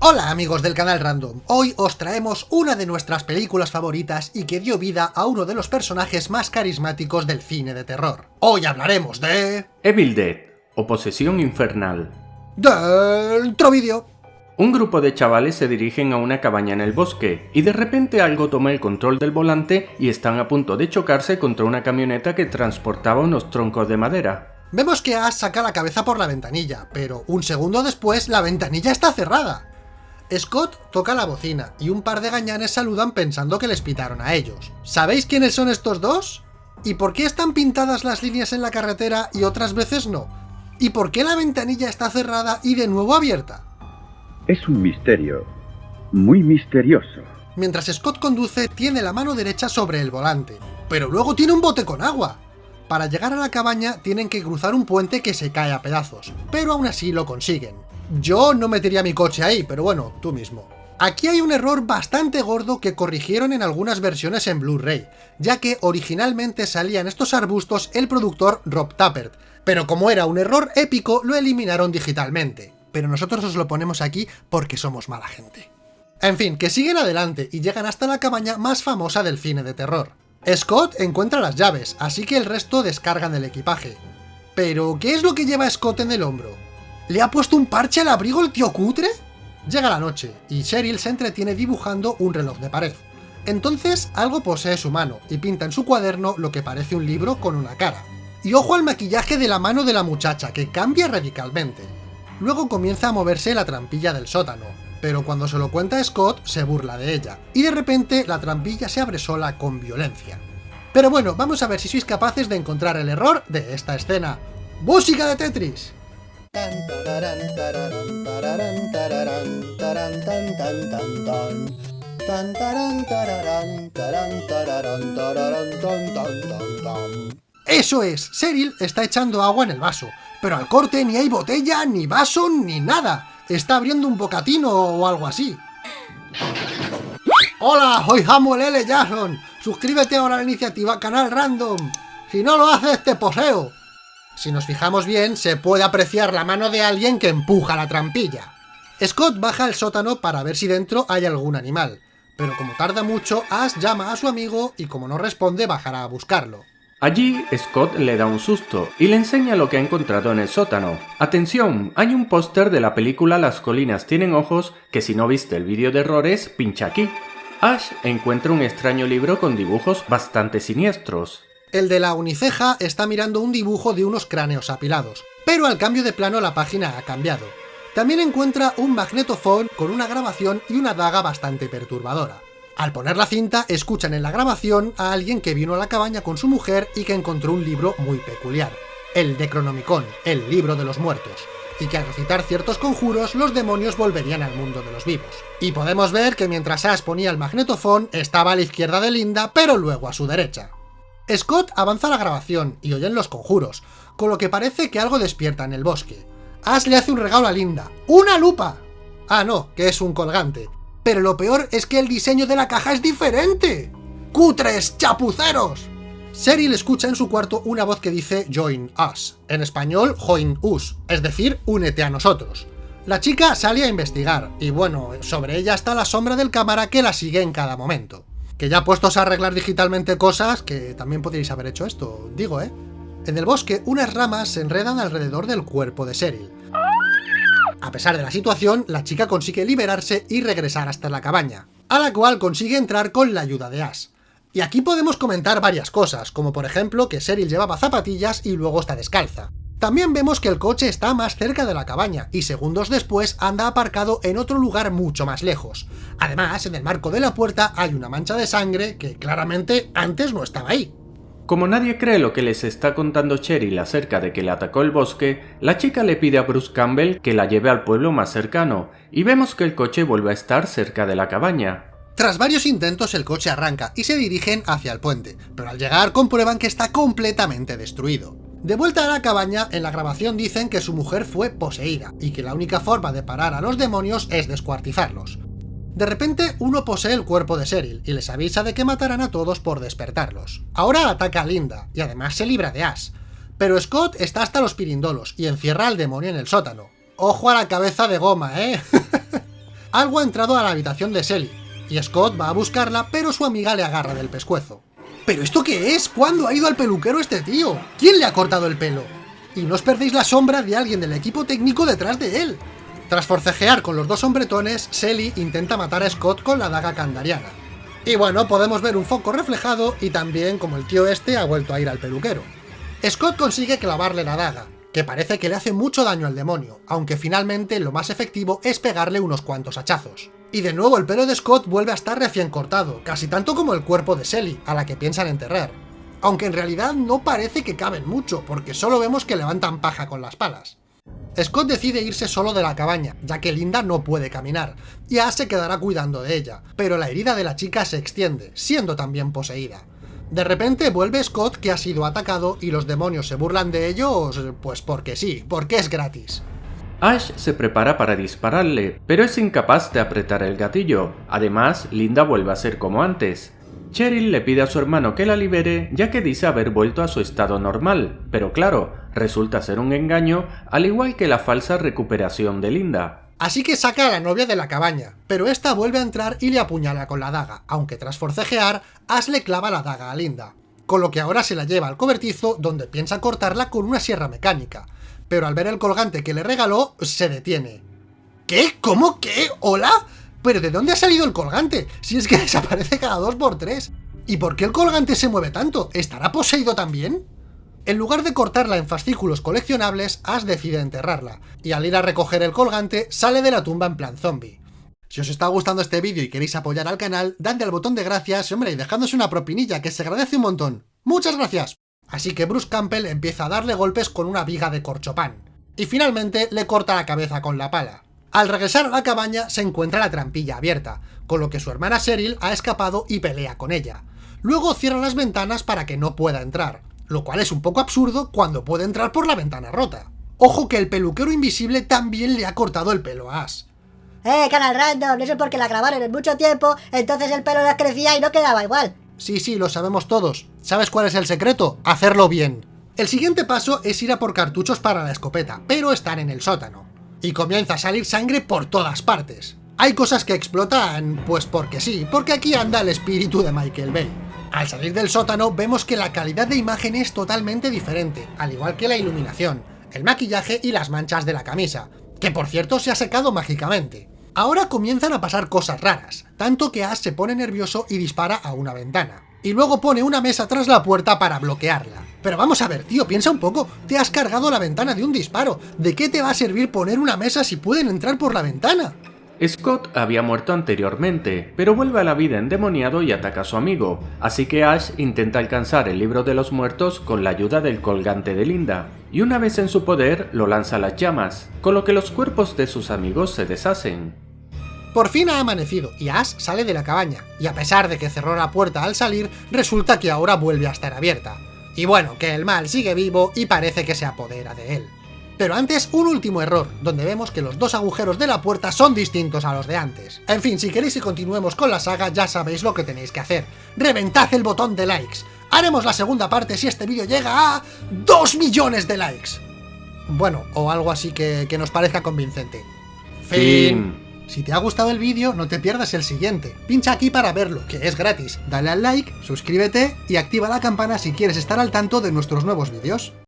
Hola amigos del canal Random, hoy os traemos una de nuestras películas favoritas y que dio vida a uno de los personajes más carismáticos del cine de terror. Hoy hablaremos de... Evil Dead, o Posesión Infernal. Dentro vídeo. Un grupo de chavales se dirigen a una cabaña en el bosque, y de repente algo toma el control del volante y están a punto de chocarse contra una camioneta que transportaba unos troncos de madera. Vemos que Ash saca la cabeza por la ventanilla, pero un segundo después la ventanilla está cerrada. Scott toca la bocina y un par de gañanes saludan pensando que les pitaron a ellos. ¿Sabéis quiénes son estos dos? ¿Y por qué están pintadas las líneas en la carretera y otras veces no? ¿Y por qué la ventanilla está cerrada y de nuevo abierta? Es un misterio, muy misterioso. Mientras Scott conduce, tiene la mano derecha sobre el volante, pero luego tiene un bote con agua. Para llegar a la cabaña tienen que cruzar un puente que se cae a pedazos, pero aún así lo consiguen. Yo no metería mi coche ahí, pero bueno, tú mismo. Aquí hay un error bastante gordo que corrigieron en algunas versiones en Blu-ray, ya que originalmente salía en estos arbustos el productor Rob Tappert, pero como era un error épico lo eliminaron digitalmente. Pero nosotros os lo ponemos aquí porque somos mala gente. En fin, que siguen adelante y llegan hasta la cabaña más famosa del cine de terror. Scott encuentra las llaves, así que el resto descargan el equipaje. Pero, ¿qué es lo que lleva Scott en el hombro? ¿Le ha puesto un parche al abrigo el tío cutre? Llega la noche, y Cheryl se entretiene dibujando un reloj de pared. Entonces, algo posee su mano, y pinta en su cuaderno lo que parece un libro con una cara. Y ojo al maquillaje de la mano de la muchacha, que cambia radicalmente. Luego comienza a moverse la trampilla del sótano, pero cuando se lo cuenta Scott, se burla de ella, y de repente la trampilla se abre sola con violencia. Pero bueno, vamos a ver si sois capaces de encontrar el error de esta escena. ¡Música de Tetris! ¡Eso es! Cheryl está echando agua en el vaso, pero al corte ni hay botella, ni vaso, ni nada. Está abriendo un bocatino o algo así. ¡Hola! Soy Samuel L. Jackson. Suscríbete ahora a la iniciativa Canal Random. Si no lo haces, te poseo. Si nos fijamos bien, se puede apreciar la mano de alguien que empuja la trampilla. Scott baja al sótano para ver si dentro hay algún animal, pero como tarda mucho, Ash llama a su amigo y como no responde bajará a buscarlo. Allí, Scott le da un susto y le enseña lo que ha encontrado en el sótano. ¡Atención! Hay un póster de la película Las colinas tienen ojos que si no viste el vídeo de errores, pincha aquí. Ash encuentra un extraño libro con dibujos bastante siniestros. El de la uniceja está mirando un dibujo de unos cráneos apilados, pero al cambio de plano la página ha cambiado. También encuentra un magnetofón con una grabación y una daga bastante perturbadora. Al poner la cinta, escuchan en la grabación a alguien que vino a la cabaña con su mujer y que encontró un libro muy peculiar, el Necronomicon, el libro de los muertos, y que al recitar ciertos conjuros los demonios volverían al mundo de los vivos. Y podemos ver que mientras Ash ponía el magnetofón, estaba a la izquierda de Linda, pero luego a su derecha. Scott avanza la grabación y oyen los conjuros, con lo que parece que algo despierta en el bosque. Ash le hace un regalo a Linda. ¡Una lupa! Ah, no, que es un colgante. Pero lo peor es que el diseño de la caja es diferente. ¡Cutres! ¡Chapuceros! Cheryl escucha en su cuarto una voz que dice Join Us, en español Join Us, es decir, únete a nosotros. La chica sale a investigar, y bueno, sobre ella está la sombra del cámara que la sigue en cada momento que ya puestos a arreglar digitalmente cosas, que también podríais haber hecho esto, digo, ¿eh? En el bosque, unas ramas se enredan alrededor del cuerpo de Cheryl. A pesar de la situación, la chica consigue liberarse y regresar hasta la cabaña, a la cual consigue entrar con la ayuda de Ash. Y aquí podemos comentar varias cosas, como por ejemplo que Cheryl llevaba zapatillas y luego está descalza. También vemos que el coche está más cerca de la cabaña, y segundos después anda aparcado en otro lugar mucho más lejos. Además, en el marco de la puerta hay una mancha de sangre que claramente antes no estaba ahí. Como nadie cree lo que les está contando Cheryl acerca de que le atacó el bosque, la chica le pide a Bruce Campbell que la lleve al pueblo más cercano, y vemos que el coche vuelve a estar cerca de la cabaña. Tras varios intentos el coche arranca y se dirigen hacia el puente, pero al llegar comprueban que está completamente destruido. De vuelta a la cabaña, en la grabación dicen que su mujer fue poseída, y que la única forma de parar a los demonios es descuartizarlos. De repente, uno posee el cuerpo de Cheryl, y les avisa de que matarán a todos por despertarlos. Ahora ataca a Linda, y además se libra de Ash. Pero Scott está hasta los pirindolos, y encierra al demonio en el sótano. ¡Ojo a la cabeza de goma, eh! algo ha entrado a la habitación de Selly, y Scott va a buscarla, pero su amiga le agarra del pescuezo. ¿Pero esto qué es? ¿Cuándo ha ido al peluquero este tío? ¿Quién le ha cortado el pelo? Y no os perdéis la sombra de alguien del equipo técnico detrás de él. Tras forcejear con los dos hombretones, Selly intenta matar a Scott con la daga kandariana. Y bueno, podemos ver un foco reflejado y también como el tío este ha vuelto a ir al peluquero. Scott consigue clavarle la daga, que parece que le hace mucho daño al demonio, aunque finalmente lo más efectivo es pegarle unos cuantos hachazos. Y de nuevo el pelo de Scott vuelve a estar recién cortado, casi tanto como el cuerpo de Selly, a la que piensan enterrar. Aunque en realidad no parece que caben mucho, porque solo vemos que levantan paja con las palas. Scott decide irse solo de la cabaña, ya que Linda no puede caminar, y Ash se quedará cuidando de ella, pero la herida de la chica se extiende, siendo también poseída. De repente vuelve Scott que ha sido atacado y los demonios se burlan de ellos, pues porque sí, porque es gratis. Ash se prepara para dispararle, pero es incapaz de apretar el gatillo. Además, Linda vuelve a ser como antes. Cheryl le pide a su hermano que la libere ya que dice haber vuelto a su estado normal, pero claro, resulta ser un engaño, al igual que la falsa recuperación de Linda. Así que saca a la novia de la cabaña, pero esta vuelve a entrar y le apuñala con la daga, aunque tras forcejear, Ash le clava la daga a Linda, con lo que ahora se la lleva al cobertizo donde piensa cortarla con una sierra mecánica, pero al ver el colgante que le regaló, se detiene. ¿Qué? ¿Cómo? ¿Qué? ¿Hola? ¿Pero de dónde ha salido el colgante? Si es que desaparece cada dos por tres. ¿Y por qué el colgante se mueve tanto? ¿Estará poseído también? En lugar de cortarla en fascículos coleccionables, Ash decide enterrarla, y al ir a recoger el colgante, sale de la tumba en plan zombie. Si os está gustando este vídeo y queréis apoyar al canal, dadle al botón de gracias, hombre, y dejadnos una propinilla, que se agradece un montón. ¡Muchas gracias! Así que Bruce Campbell empieza a darle golpes con una viga de corchopán, y finalmente le corta la cabeza con la pala. Al regresar a la cabaña se encuentra la trampilla abierta, con lo que su hermana Cheryl ha escapado y pelea con ella. Luego cierra las ventanas para que no pueda entrar, lo cual es un poco absurdo cuando puede entrar por la ventana rota. Ojo que el peluquero invisible también le ha cortado el pelo a Ash. Eh, canal random, eso es porque la grabaron en mucho tiempo, entonces el pelo les crecía y no quedaba igual. Sí, sí, lo sabemos todos. ¿Sabes cuál es el secreto? Hacerlo bien. El siguiente paso es ir a por cartuchos para la escopeta, pero están en el sótano. Y comienza a salir sangre por todas partes. Hay cosas que explotan, pues porque sí, porque aquí anda el espíritu de Michael Bay. Al salir del sótano vemos que la calidad de imagen es totalmente diferente, al igual que la iluminación, el maquillaje y las manchas de la camisa, que por cierto se ha secado mágicamente. Ahora comienzan a pasar cosas raras, tanto que Ash se pone nervioso y dispara a una ventana. Y luego pone una mesa tras la puerta para bloquearla. Pero vamos a ver, tío, piensa un poco, te has cargado la ventana de un disparo, ¿de qué te va a servir poner una mesa si pueden entrar por la ventana? Scott había muerto anteriormente, pero vuelve a la vida endemoniado y ataca a su amigo, así que Ash intenta alcanzar el libro de los muertos con la ayuda del colgante de Linda, y una vez en su poder lo lanza a las llamas, con lo que los cuerpos de sus amigos se deshacen. Por fin ha amanecido, y Ash sale de la cabaña, y a pesar de que cerró la puerta al salir, resulta que ahora vuelve a estar abierta. Y bueno, que el mal sigue vivo y parece que se apodera de él. Pero antes, un último error, donde vemos que los dos agujeros de la puerta son distintos a los de antes. En fin, si queréis que continuemos con la saga, ya sabéis lo que tenéis que hacer. ¡Reventad el botón de likes! Haremos la segunda parte si este vídeo llega a... ¡2 millones de likes! Bueno, o algo así que, que nos parezca convincente. Fin. Si te ha gustado el vídeo, no te pierdas el siguiente. Pincha aquí para verlo, que es gratis. Dale al like, suscríbete y activa la campana si quieres estar al tanto de nuestros nuevos vídeos.